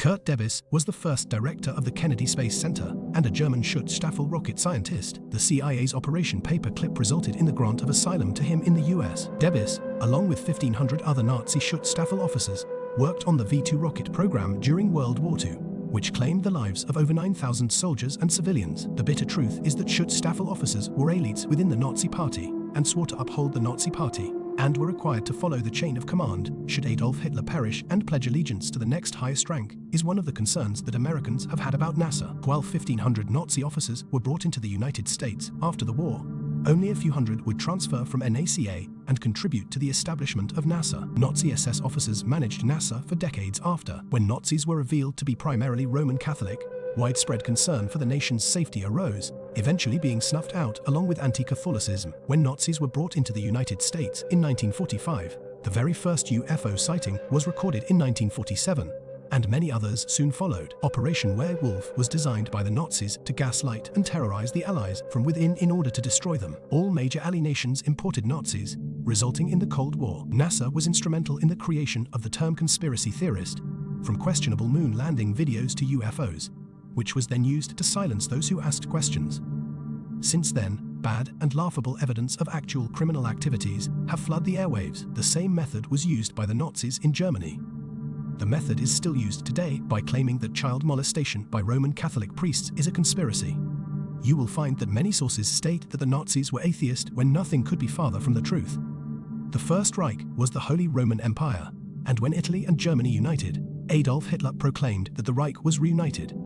Kurt Debus was the first director of the Kennedy Space Center and a German Schutzstaffel rocket scientist. The CIA's Operation Paperclip resulted in the grant of asylum to him in the US. Debus, along with 1,500 other Nazi Schutzstaffel officers, worked on the V-2 rocket program during World War II, which claimed the lives of over 9,000 soldiers and civilians. The bitter truth is that Schutzstaffel officers were elites within the Nazi party and swore to uphold the Nazi party and were required to follow the chain of command should Adolf Hitler perish and pledge allegiance to the next highest rank is one of the concerns that Americans have had about NASA. While 1,500 Nazi officers were brought into the United States after the war, only a few hundred would transfer from NACA and contribute to the establishment of NASA. Nazi SS officers managed NASA for decades after. When Nazis were revealed to be primarily Roman Catholic, widespread concern for the nation's safety arose, eventually being snuffed out along with anti-Catholicism. When Nazis were brought into the United States in 1945, the very first UFO sighting was recorded in 1947, and many others soon followed. Operation Werewolf was designed by the Nazis to gaslight and terrorize the Allies from within in order to destroy them. All major ally nations imported Nazis, resulting in the Cold War. NASA was instrumental in the creation of the term conspiracy theorist, from questionable moon landing videos to UFOs, which was then used to silence those who asked questions. Since then, bad and laughable evidence of actual criminal activities have flooded the airwaves. The same method was used by the Nazis in Germany. The method is still used today by claiming that child molestation by Roman Catholic priests is a conspiracy. You will find that many sources state that the Nazis were atheist when nothing could be farther from the truth. The First Reich was the Holy Roman Empire, and when Italy and Germany united, Adolf Hitler proclaimed that the Reich was reunited.